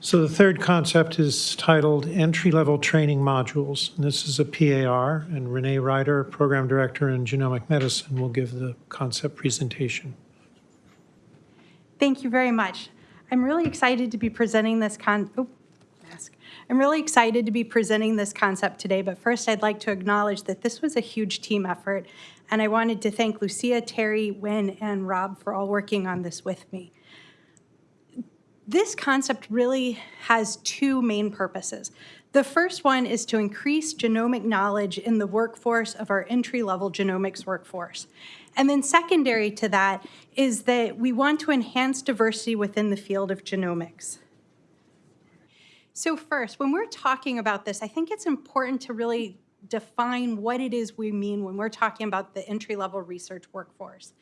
So the third concept is titled Entry-Level Training Modules. And this is a PAR, and Renee Ryder, Program Director in Genomic Medicine, will give the concept presentation. Thank you very much. I'm really excited to be presenting this con, oh, mask. I'm really excited to be presenting this concept today, but first I'd like to acknowledge that this was a huge team effort, and I wanted to thank Lucia, Terry, Wynn, and Rob for all working on this with me. This concept really has two main purposes. The first one is to increase genomic knowledge in the workforce of our entry-level genomics workforce. And then secondary to that is that we want to enhance diversity within the field of genomics. So first, when we're talking about this, I think it's important to really define what it is we mean when we're talking about the entry-level research workforce.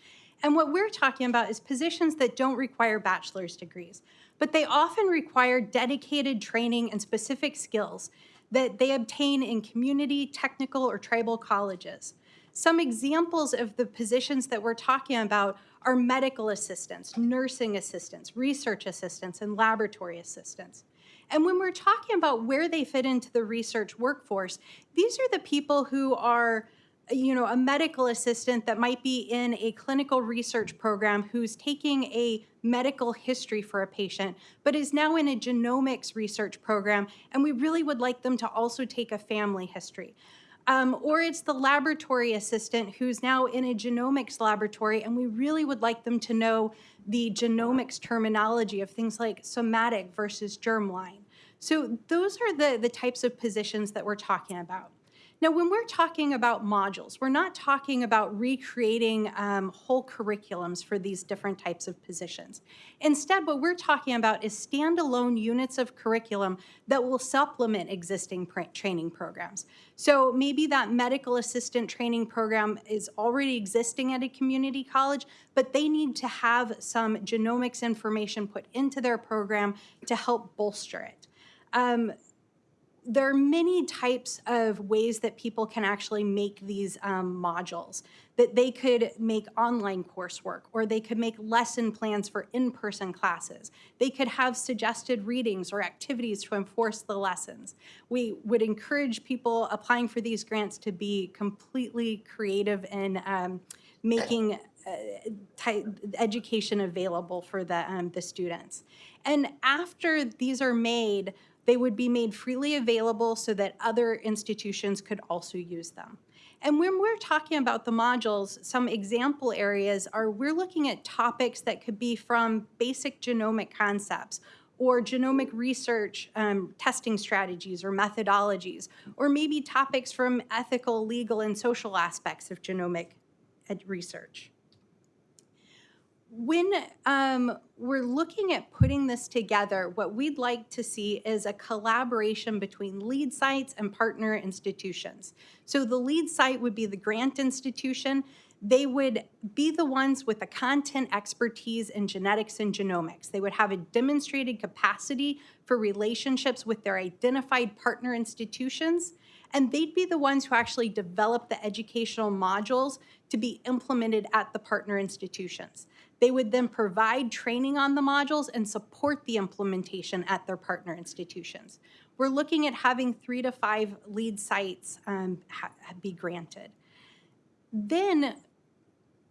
And what we're talking about is positions that don't require bachelor's degrees but they often require dedicated training and specific skills that they obtain in community, technical, or tribal colleges. Some examples of the positions that we're talking about are medical assistants, nursing assistants, research assistants, and laboratory assistants. And when we're talking about where they fit into the research workforce, these are the people who are you know, a medical assistant that might be in a clinical research program who's taking a medical history for a patient, but is now in a genomics research program, and we really would like them to also take a family history. Um, or it's the laboratory assistant who's now in a genomics laboratory, and we really would like them to know the genomics terminology of things like somatic versus germline. So those are the, the types of positions that we're talking about. Now, when we're talking about modules, we're not talking about recreating um, whole curriculums for these different types of positions. Instead, what we're talking about is standalone units of curriculum that will supplement existing training programs. So maybe that medical assistant training program is already existing at a community college, but they need to have some genomics information put into their program to help bolster it. Um, there are many types of ways that people can actually make these um, modules. That they could make online coursework, or they could make lesson plans for in-person classes. They could have suggested readings or activities to enforce the lessons. We would encourage people applying for these grants to be completely creative in um, making uh, education available for the, um, the students. And after these are made, they would be made freely available so that other institutions could also use them. And when we're talking about the modules, some example areas are we're looking at topics that could be from basic genomic concepts or genomic research um, testing strategies or methodologies, or maybe topics from ethical, legal, and social aspects of genomic research when um, we're looking at putting this together, what we'd like to see is a collaboration between lead sites and partner institutions. So the lead site would be the grant institution. They would be the ones with the content expertise in genetics and genomics. They would have a demonstrated capacity for relationships with their identified partner institutions and they'd be the ones who actually develop the educational modules to be implemented at the partner institutions. They would then provide training on the modules and support the implementation at their partner institutions. We're looking at having three to five lead sites um, be granted. Then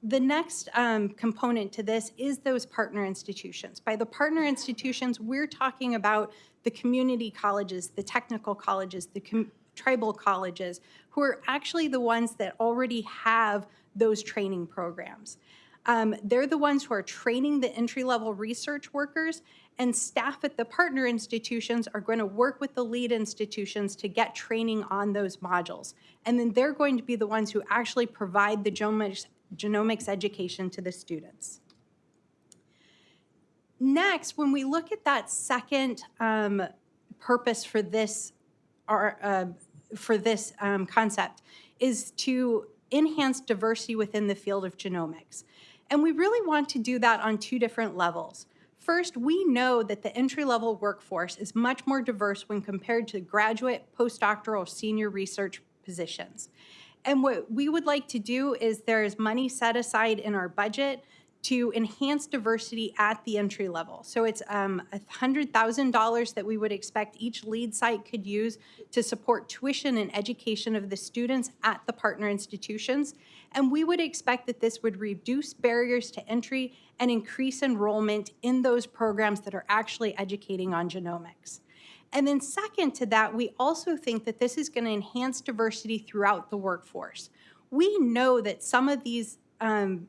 the next um, component to this is those partner institutions. By the partner institutions, we're talking about the community colleges, the technical colleges, the tribal colleges, who are actually the ones that already have those training programs. Um, they're the ones who are training the entry-level research workers and staff at the partner institutions are going to work with the lead institutions to get training on those modules. And then they're going to be the ones who actually provide the genomics, genomics education to the students. Next, when we look at that second um, purpose for this, our, uh, for this um, concept is to enhance diversity within the field of genomics. And we really want to do that on two different levels. First, we know that the entry-level workforce is much more diverse when compared to graduate, postdoctoral, senior research positions. And what we would like to do is there is money set aside in our budget to enhance diversity at the entry level. So it's um, $100,000 that we would expect each lead site could use to support tuition and education of the students at the partner institutions. And we would expect that this would reduce barriers to entry and increase enrollment in those programs that are actually educating on genomics. And then second to that, we also think that this is going to enhance diversity throughout the workforce. We know that some of these um,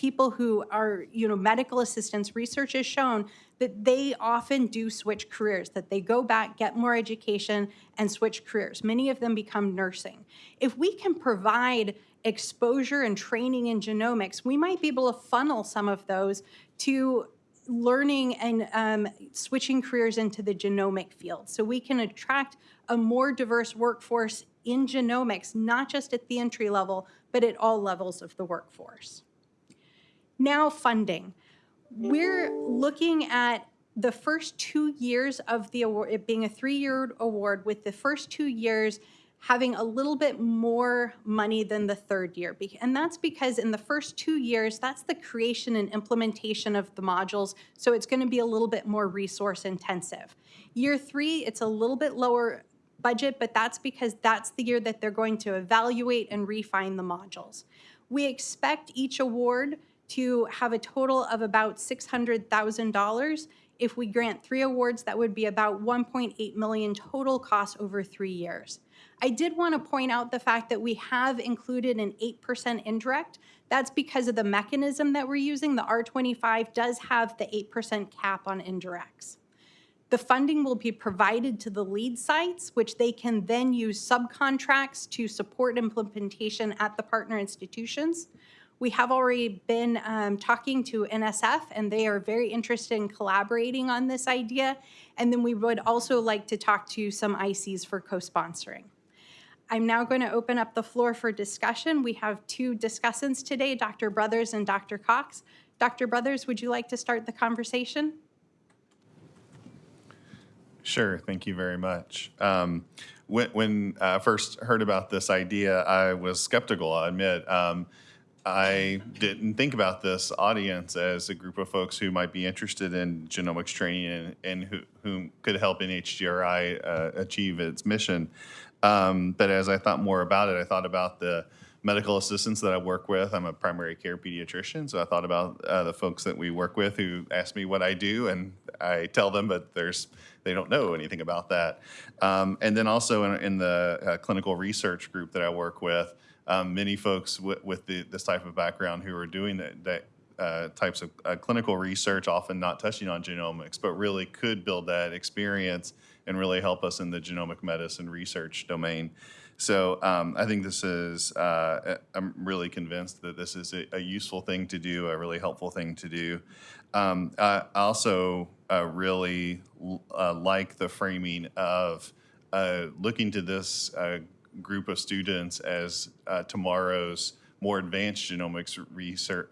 people who are, you know, medical assistants, research has shown that they often do switch careers, that they go back, get more education, and switch careers. Many of them become nursing. If we can provide exposure and training in genomics, we might be able to funnel some of those to learning and um, switching careers into the genomic field. So we can attract a more diverse workforce in genomics, not just at the entry level, but at all levels of the workforce. Now funding. We're looking at the first two years of the award, it being a three-year award with the first two years having a little bit more money than the third year. And that's because in the first two years, that's the creation and implementation of the modules, so it's gonna be a little bit more resource intensive. Year three, it's a little bit lower budget, but that's because that's the year that they're going to evaluate and refine the modules. We expect each award to have a total of about $600,000. If we grant three awards, that would be about 1.8 million total cost over three years. I did want to point out the fact that we have included an 8% indirect. That's because of the mechanism that we're using. The R25 does have the 8% cap on indirects. The funding will be provided to the lead sites, which they can then use subcontracts to support implementation at the partner institutions. We have already been um, talking to NSF, and they are very interested in collaborating on this idea. And then we would also like to talk to some ICs for co-sponsoring. I'm now going to open up the floor for discussion. We have two discussants today, Dr. Brothers and Dr. Cox. Dr. Brothers, would you like to start the conversation? Sure, thank you very much. Um, when when I first heard about this idea, I was skeptical, I admit. Um, I didn't think about this audience as a group of folks who might be interested in genomics training and, and who, who could help NHGRI uh, achieve its mission. Um, but as I thought more about it, I thought about the medical assistants that I work with. I'm a primary care pediatrician, so I thought about uh, the folks that we work with who ask me what I do, and I tell them, but there's they don't know anything about that. Um, and then also in, in the uh, clinical research group that I work with, um, many folks with the, this type of background who are doing that, that uh, types of uh, clinical research, often not touching on genomics, but really could build that experience and really help us in the genomic medicine research domain. So um, I think this is, uh, I'm really convinced that this is a, a, useful thing to do, a really helpful thing to do. Um, I also uh, really uh, like the framing of uh, looking to this group of students as uh, tomorrow's more advanced genomics research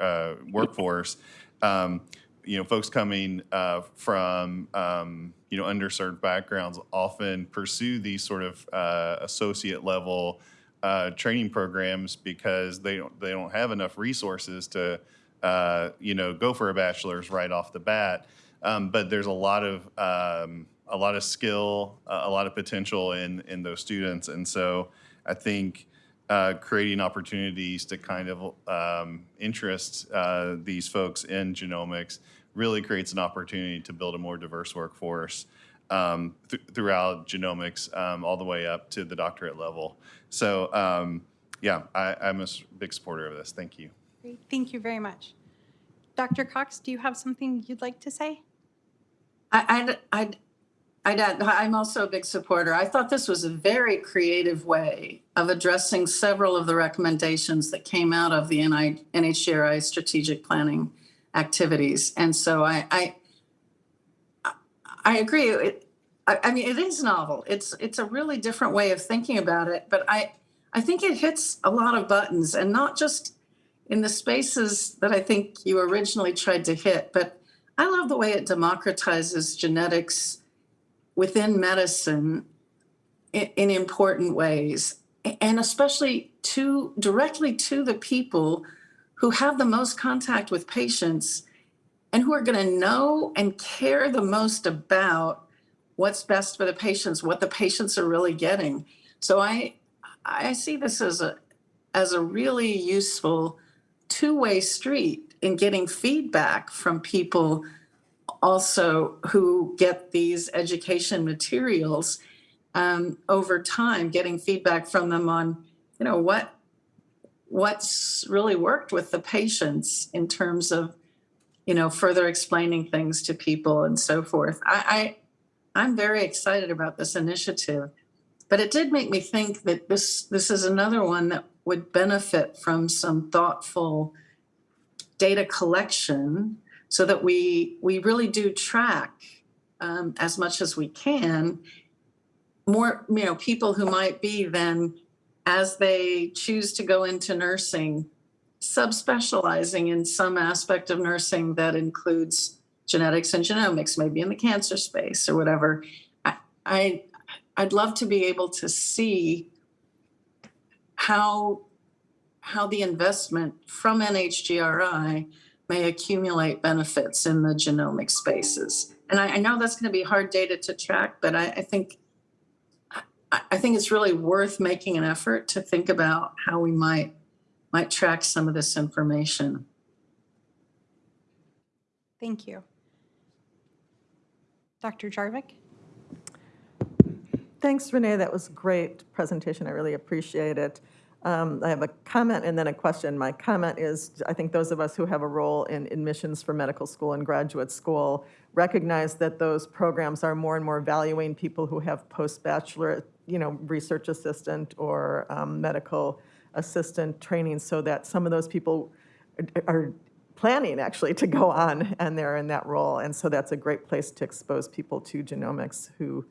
workforce. Um, you know, folks coming uh, from um, you know underserved backgrounds often pursue these sort of uh, associate level uh, training programs because they don't they don't have enough resources to uh, you know go for a bachelor's right off the bat. Um, but there's a lot of um, a lot of skill, a lot of potential in in those students, and so I think. Uh, creating opportunities to kind of um, interest uh, these folks in genomics really creates an opportunity to build a more diverse workforce um, th throughout genomics um, all the way up to the doctorate level. So um, yeah, I, I'm a big supporter of this. Thank you. Great. Thank you very much. Dr. Cox, do you have something you'd like to say? I, I'd, I'd, I'm also a big supporter. I thought this was a very creative way of addressing several of the recommendations that came out of the NHGRI strategic planning activities. And so I, I, I agree. It, I, I mean, it is novel. It's it's a really different way of thinking about it. But I, I think it hits a lot of buttons, and not just in the spaces that I think you originally tried to hit. But I love the way it democratizes genetics within medicine in, in important ways, and especially to directly to the people who have the most contact with patients and who are going to know and care the most about what's best for the patients, what the patients are really getting. So I I see this as a as a really useful two-way street in getting feedback from people also who get these education materials um, over time, getting feedback from them on, you know, what what's really worked with the patients in terms of, you know, further explaining things to people and so forth. I, I I'm very excited about this initiative, but it did make me think that this this is another one that would benefit from some thoughtful data collection so that we we really do track um, as much as we can more you know people who might be then as they choose to go into nursing subspecializing in some aspect of nursing that includes genetics and genomics maybe in the cancer space or whatever i, I i'd love to be able to see how how the investment from nhgri may accumulate benefits in the genomic spaces. And I, I know that's going to be hard data to track, but I, I think I, I think it's really worth making an effort to think about how we might might track some of this information. Thank you. Dr. Jarvik? Thanks, Renee. That was a great presentation. I really appreciate it. Um, I have a comment and then a question. My comment is, I think those of us who have a role in admissions for medical school and graduate school recognize that those programs are more and more valuing people who have post-bachelor, you know, research assistant or um, medical assistant training so that some of those people are planning actually to go on and they're in that role. And so that's a great place to expose people to genomics who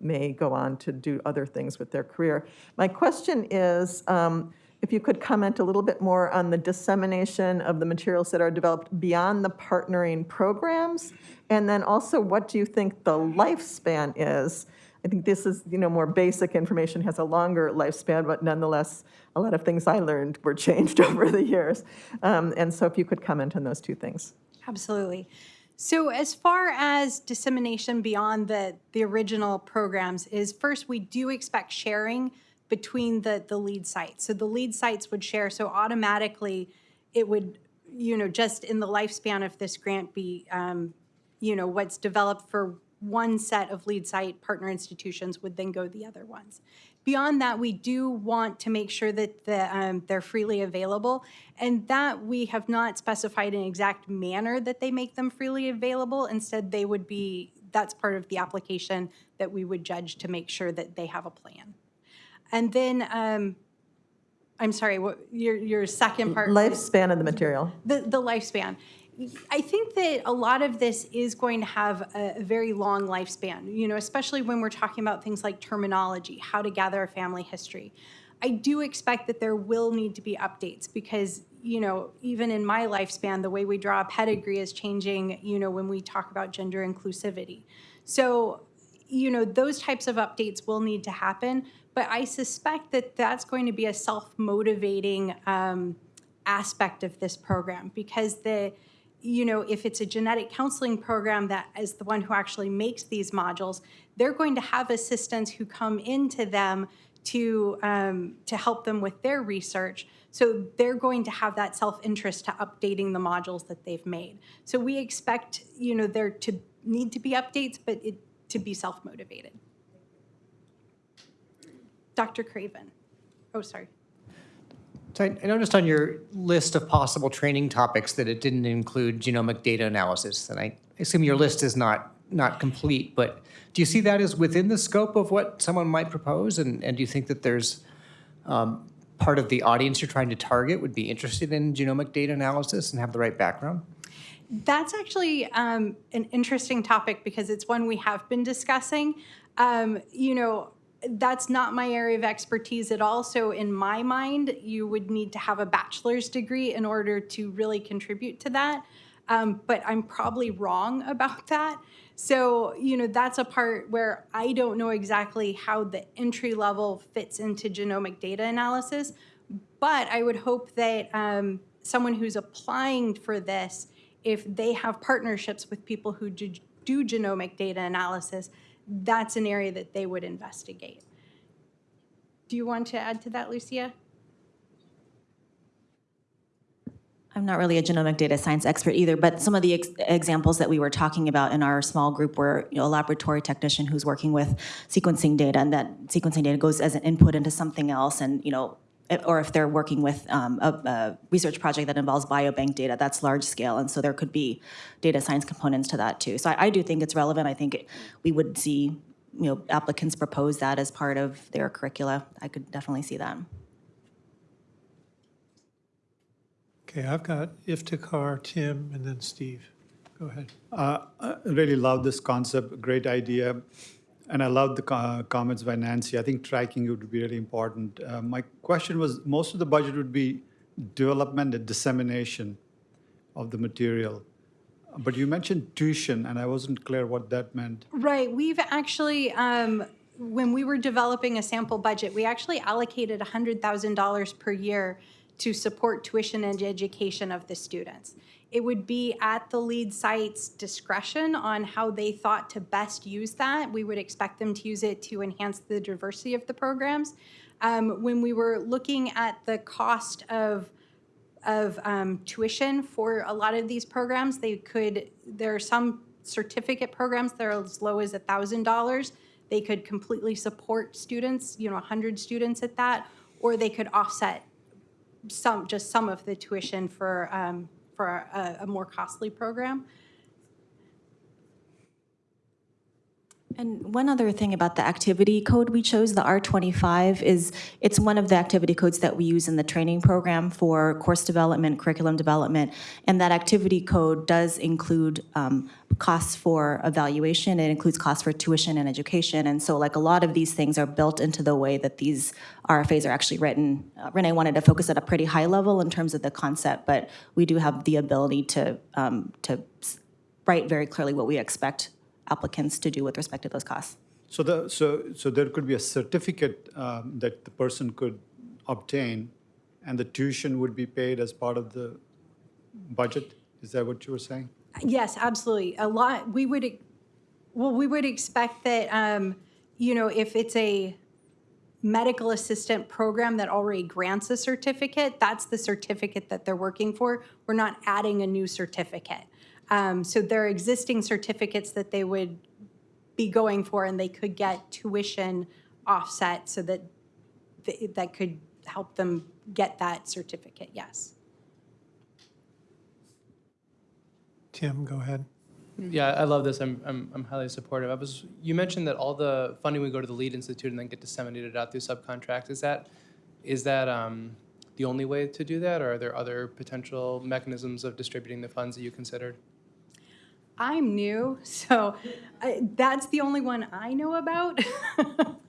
may go on to do other things with their career. My question is, um, if you could comment a little bit more on the dissemination of the materials that are developed beyond the partnering programs, and then also what do you think the lifespan is? I think this is, you know, more basic information, has a longer lifespan, but nonetheless, a lot of things I learned were changed over the years. Um, and so if you could comment on those two things. Absolutely. So as far as dissemination beyond the, the original programs is first, we do expect sharing between the, the lead sites. So the lead sites would share, so automatically it would, you know, just in the lifespan of this grant be, um, you know, what's developed for one set of lead site partner institutions would then go the other ones. Beyond that, we do want to make sure that the, um, they're freely available, and that we have not specified an exact manner that they make them freely available. Instead, they would be, that's part of the application that we would judge to make sure that they have a plan. And then, um, I'm sorry, what, your, your second part? Lifespan of the material. the, the lifespan. I think that a lot of this is going to have a, a very long lifespan, you know, especially when we're talking about things like terminology, how to gather a family history. I do expect that there will need to be updates because, you know, even in my lifespan, the way we draw a pedigree is changing, you know, when we talk about gender inclusivity. So, you know, those types of updates will need to happen, but I suspect that that's going to be a self-motivating um, aspect of this program because the, you know, if it's a genetic counseling program that is the one who actually makes these modules, they're going to have assistants who come into them to, um, to help them with their research. So they're going to have that self-interest to updating the modules that they've made. So we expect, you know, there to need to be updates, but it to be self-motivated. Dr. Craven. Oh, sorry. So I noticed on your list of possible training topics that it didn't include genomic data analysis, and I assume your list is not, not complete, but do you see that as within the scope of what someone might propose? And, and do you think that there's um, part of the audience you're trying to target would be interested in genomic data analysis and have the right background? That's actually um, an interesting topic because it's one we have been discussing. Um, you know, that's not my area of expertise at all. So in my mind, you would need to have a bachelor's degree in order to really contribute to that. Um, but I'm probably wrong about that. So, you know, that's a part where I don't know exactly how the entry level fits into genomic data analysis. But I would hope that, um, someone who's applying for this, if they have partnerships with people who do do genomic data analysis, that's an area that they would investigate. Do you want to add to that, Lucia? I'm not really a genomic data science expert either, but some of the ex- examples that we were talking about in our small group were, you know, a laboratory technician who's working with sequencing data, and that sequencing data goes as an input into something else, and, you know, or if they're working with um, a, a research project that involves biobank data, that's large scale, and so there could be data science components to that too. So I, I do think it's relevant. I think it- we would see, you know, applicants propose that as part of their curricula. I could definitely see that. Okay, I've got Iftikhar, Tim, and then Steve. Go ahead. Uh, I really love this concept, great idea. And I love the co- comments by Nancy. I think tracking would be really important. Uh, My question was, most of the budget would be development and dissemination of the material. But you mentioned tuition, and I wasn't clear what that meant. Right, we've actually, um, when we were developing a sample budget, we actually allocated $100,000 per year to support tuition and education of the students. It would be at the lead site's discretion on how they thought to best use that. We would expect them to use it to enhance the diversity of the programs. Um, When we were looking at the cost of of um, tuition for a lot of these programs. They could, there are some certificate programs that are as low as $1,000. They could completely support students, you know, 100 students at that, or they could offset some, just some of the tuition for, um, for a, a more costly program. And one other thing about the activity code we chose, the R25, is it's one of the activity codes that we use in the training program for course development, curriculum development. And that activity code does include um, costs for evaluation, it includes costs for tuition and education. And so like a lot of these things are built into the way that these RFAs are actually written. Uh, Renee wanted to focus at a pretty high level in terms of the concept, but we do have the ability to, um, to write very clearly what we expect applicants to do with respect to those costs. So the, so, so there could be a certificate um, that the person could obtain, and the tuition would be paid as part of the budget? Is that what you were saying? Yes, absolutely. A lot, we would, well, we would expect that, um, you know, if it's a medical assistant program that already grants a certificate, that's the certificate that they're working for. We're not adding a new certificate. Um, so there are existing certificates that they would be going for, and they could get tuition offset so that, th- that could help them get that certificate, yes. Tim, go ahead. Yeah, I love this. I'm, I'm, I'm highly supportive. I was, you mentioned that all the funding would go to the lead institute and then get disseminated out through subcontract. Is that, is that um, the only way to do that, or are there other potential mechanisms of distributing the funds that you considered? I'm new, so I, that's the only one I know about.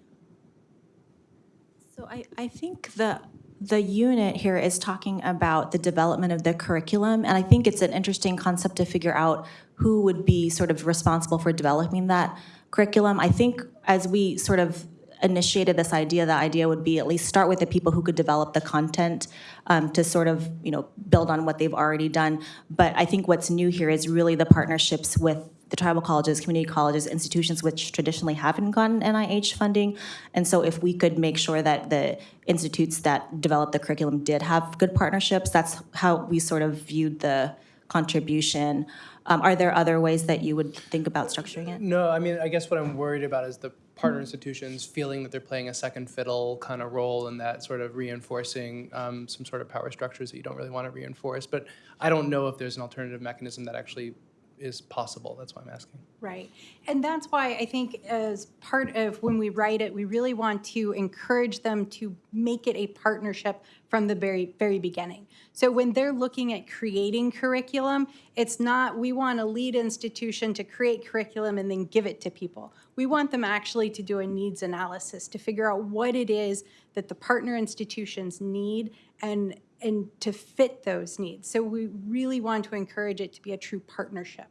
So I, I think the, the unit here is talking about the development of the curriculum, and I think it's an interesting concept to figure out who would be sort of responsible for developing that curriculum. I think as we sort of initiated this idea, the idea would be at least start with the people who could develop the content um, to sort of, you know, build on what they've already done. But I think what's new here is really the partnerships with the tribal colleges, community colleges, institutions which traditionally haven't gotten NIH funding. And so if we could make sure that the institutes that develop the curriculum did have good partnerships, that's how we sort of viewed the contribution. Um, Are there other ways that you would think about structuring it? No, I mean, I guess what I'm worried about is the partner institutions feeling that they're playing a second fiddle kind of role in that sort of reinforcing um, some sort of power structures that you don't really want to reinforce. But I don't know if there's an alternative mechanism that actually is possible. That's why I'm asking. Right. And that's why I think as part of when we write it, we really want to encourage them to make it a partnership from the very, very beginning. So when they're looking at creating curriculum, it's not, we want a lead institution to create curriculum and then give it to people. We want them actually to do a needs analysis, to figure out what it is that the partner institutions need and, and to fit those needs. So we really want to encourage it to be a true partnership.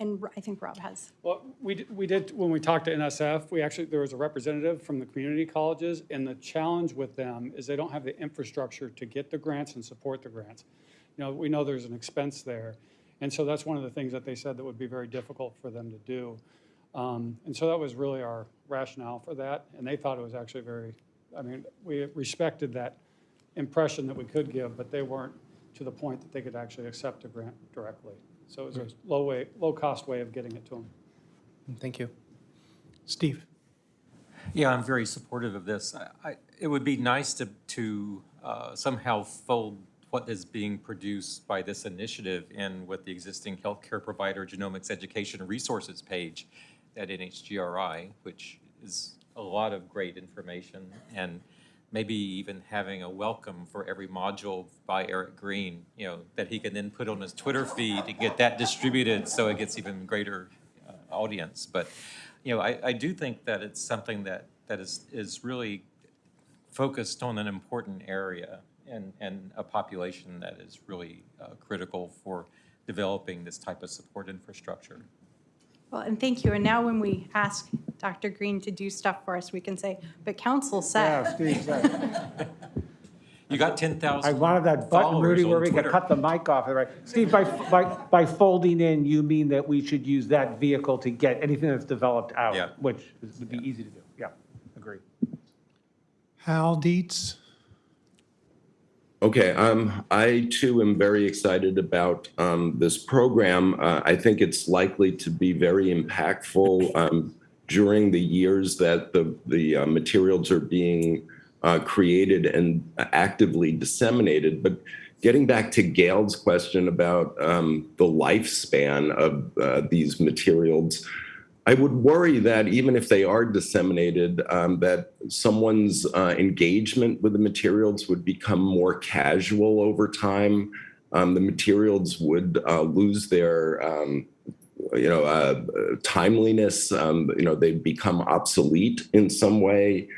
and I think Rob has. Well, we, d- we did, when we talked to NSF, we actually, there was a representative from the community colleges, and the challenge with them is they don't have the infrastructure to get the grants and support the grants. You know, we know there's an expense there, and so that's one of the things that they said that would be very difficult for them to do. Um, And so that was really our rationale for that, and they thought it was actually very, I mean, we respected that impression that we could give, but they weren't to the point that they could actually accept a grant directly. So it was a low way, low-cost way of getting it to them. Thank you. Steve? Yeah, I'm very supportive of this. I- I, it would be nice to, to uh, somehow fold what is being produced by this initiative in with the existing healthcare provider genomics education resources page at NHGRI, which is a lot of great information, and maybe even having a welcome for every module by Eric Green, you know, that he can then put on his Twitter feed to get that distributed so it gets even greater uh, audience. But, you know, I, I do think that it's something that, that is, is really focused on an important area and, and a population that is really uh, critical for developing this type of support infrastructure. Well, and thank you. And now when we ask Dr. Green to do stuff for us, we can say, but council Yeah, said. Steve said. You got 10,000 I wanted that button, followers Rudy, where we could Twitter. cut the mic off, right? Steve, by, by, by folding in, you mean that we should use that vehicle to get anything that's developed out? Yeah. Which is- would be easy to do, yeah, agree. Hal Dietz? Okay, um, I too am very excited about um, this program. Uh, I think it's likely to be very impactful um, during the years that the the uh, materials are being uh, created and actively disseminated. But getting back to Gail's question about um, the lifespan of uh, these materials. I would worry that even if they are disseminated, um, that someone's uh, engagement with the materials would become more casual over time. Um, the materials would uh, lose their, um, you know, uh, timeliness. Um, you know, they'd become obsolete in some way.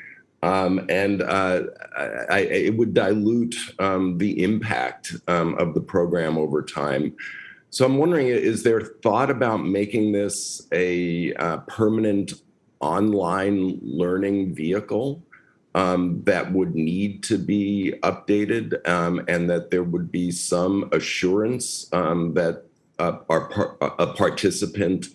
Um, and uh, I, I, it would dilute um, the impact of the program over time. So I'm wondering, is there thought about making this a uh, permanent online learning vehicle um, that would need to be updated um, and that there would be some assurance um, that uh, our par- a participant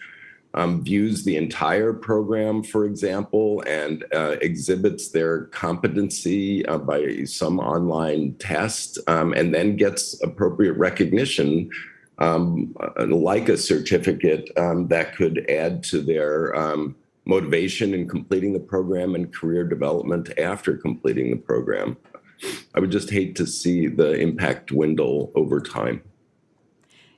um, views the entire program, for example, and uh, exhibits their competency uh, by some online test um, and then gets appropriate recognition um, uh, like a certificate um, that could add to their um, motivation in completing the program and career development after completing the program. I would just hate to see the impact dwindle over time.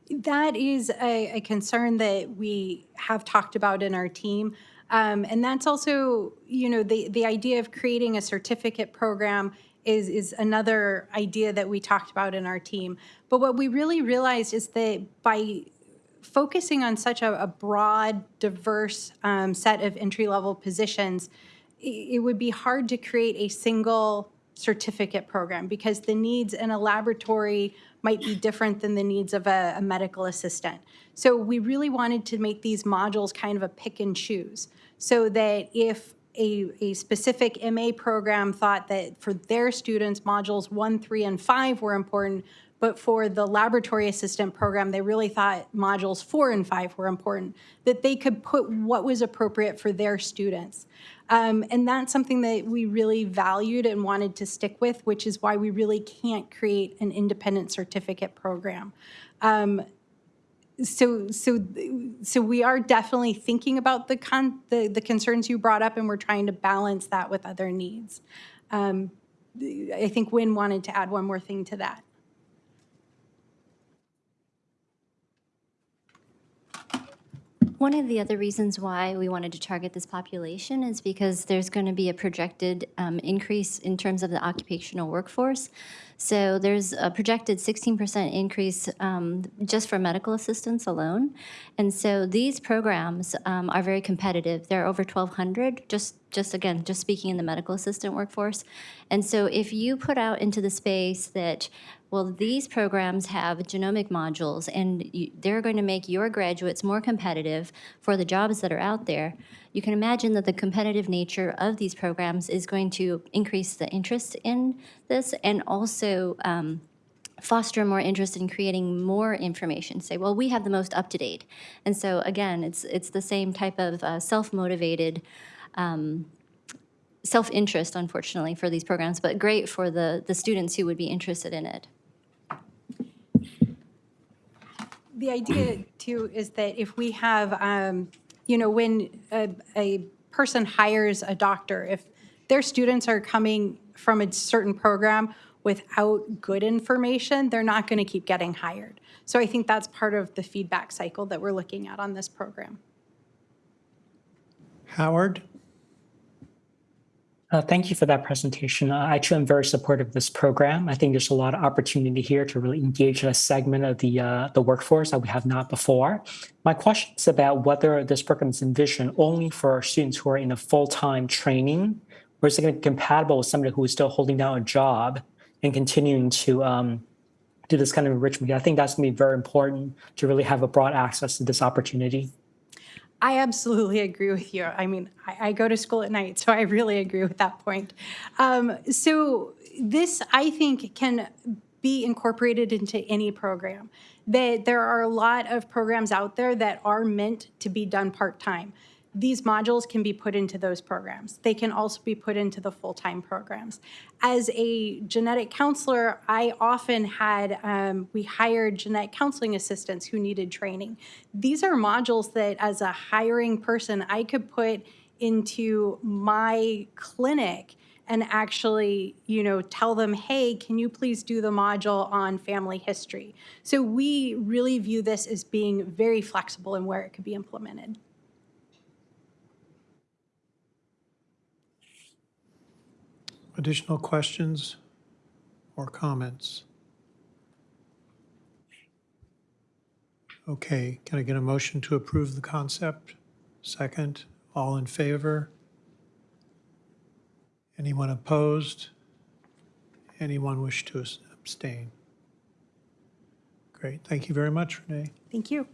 That is a, a concern that we have talked about in our team. Um, and that's also, you know, the, the idea of creating a certificate program is, is another idea that we talked about in our team. But what we really realized is that by focusing on such a, a broad, diverse um, set of entry-level positions, i- it would be hard to create a single certificate program because the needs in a laboratory might be different than the needs of a, a medical assistant. So we really wanted to make these modules kind of a pick and choose so that if a, a specific MA program thought that for their students, modules one, three, and five were important, but for the laboratory assistant program, they really thought modules four and five were important, that they could put what was appropriate for their students. Um, and that's something that we really valued and wanted to stick with, which is why we really can't create an independent certificate program. Um, so, so, so we are definitely thinking about the con, the, the concerns you brought up, and we're trying to balance that with other needs. Um, I think Wynn wanted to add one more thing to that. One of the other reasons why we wanted to target this population is because there's going to be a projected um, increase in terms of the occupational workforce. So there's a projected 16% increase um, just for medical assistants alone. And so these programs um, are very competitive. There are over 1,200 just just again, just speaking in the medical assistant workforce. And so if you put out into the space that, well, these programs have genomic modules and you, they're going to make your graduates more competitive for the jobs that are out there, you can imagine that the competitive nature of these programs is going to increase the interest in this and also um, foster more interest in creating more information. Say, well, we have the most up to date, and so again, it's it's the same type of uh, self motivated. Um, self-interest unfortunately for these programs but great for the the students who would be interested in it The idea too is that if we have, um, you know, when a, a person hires a doctor, if their students are coming from a certain program without good information, they're not going to keep getting hired. So I think that's part of the feedback cycle that we're looking at on this program. Howard? Uh, Thank you for that presentation. Uh, I too am very supportive of this program. I think there's a lot of opportunity here to really engage a segment of the uh, the workforce that we have not before. My question is about whether this program is envisioned only for students who are in a full-time training, or is it going to be compatible with somebody who is still holding down a job and continuing to um, do this kind of enrichment? I think that's going to be very important to really have a broad access to this opportunity. I absolutely agree with you. I mean, I, I go to school at night, so I really agree with that point. Um, so this, I think, can be incorporated into any program. That there are a lot of programs out there that are meant to be done part-time. These modules can be put into those programs. They can also be put into the full-time programs. As a genetic counselor, I often had, um, we hired genetic counseling assistants who needed training. These are modules that as a hiring person, I could put into my clinic and actually, you know, tell them, hey, can you please do the module on family history? So we really view this as being very flexible in where it could be implemented. Additional questions or comments? Okay, can I get a motion to approve the concept? Second, all in favor? Anyone opposed? Anyone wish to abstain? Great, thank you very much, Renee. Thank you.